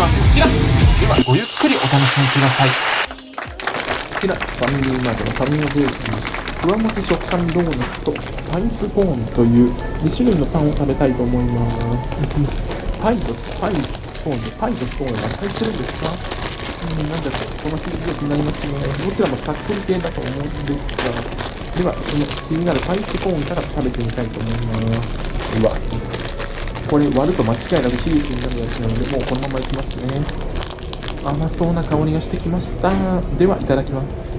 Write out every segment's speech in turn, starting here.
はこちらではごゆっくりお楽しみくださいこちら、ファミリーマートのファミマブースに、ふわもち食感ドーナツとアイスコーンという2種類のパンを食べたいと思います。パイとパイ、コーンで、パイとコーンが入ってるんですか？うん、なんだか、その響きが気になりますね。どちらもさっくり系だと思うんですが、では、その気になるパイスコーンから食べてみたいと思います。うわ、これ割ると間違いなく悲劇になるやつなので、もうこのままいきますね。甘そうな香りがしてきました。では、いただきます。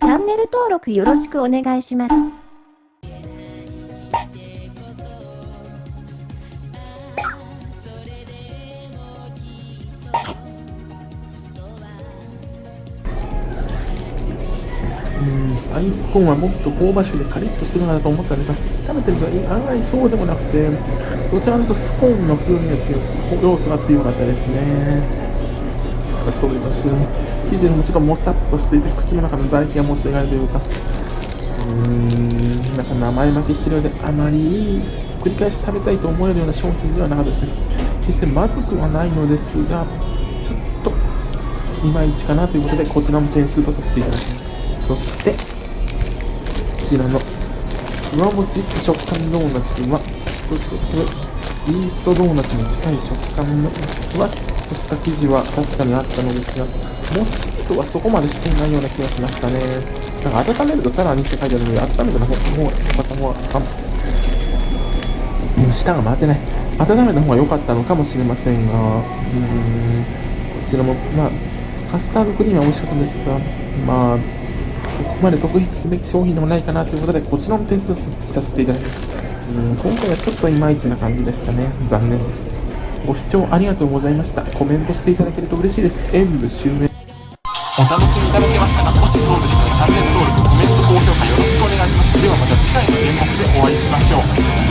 チャンネル登録よろしくお願いします。アイスコーンはもっと香ばしくてカリッとしてるかなと思ったんですが、食べてると案外そうでもなくて、どちらかというとスコーンの風味が強い、要素が強かったですね。そういうの生地もちょっともさっとしていて、口の中の唾液が持っていかれるというか、うーん、なんか名前負けしてるようで、あまり繰り返し食べたいと思えるような商品ではなかったですね。決してまずくはないのですが、ちょっといまいちかなということで、こちらも点数とさせていただきます。そして、ちらのふわもち食感ドーナツは、どっちかというとイーストドーナツに近い食感のふわっとした生地は確かにあったのですが、もちっとはそこまでしていないような気がしましたね。なんか温めるとさらにって書いてあるので、温めた方が、また方が、あもう舌が回ってない。温めた方が良かったのかもしれませんが、うーん、こちらも、まあ、カスタードクリームは美味しかったんですが、まあ、まで特筆すべき商品でもないかなということで、こちらのテストさせていただきます。うん、今回はちょっといまいちな感じでしたね。残念です。ご視聴ありがとうございました。コメントしていただけると嬉しいです。演武終了。お楽しみいただけましたかもしそうでしたらチャンネル登録コメント高評価よろしくお願いしますではまた次回の演目でお会いしましょう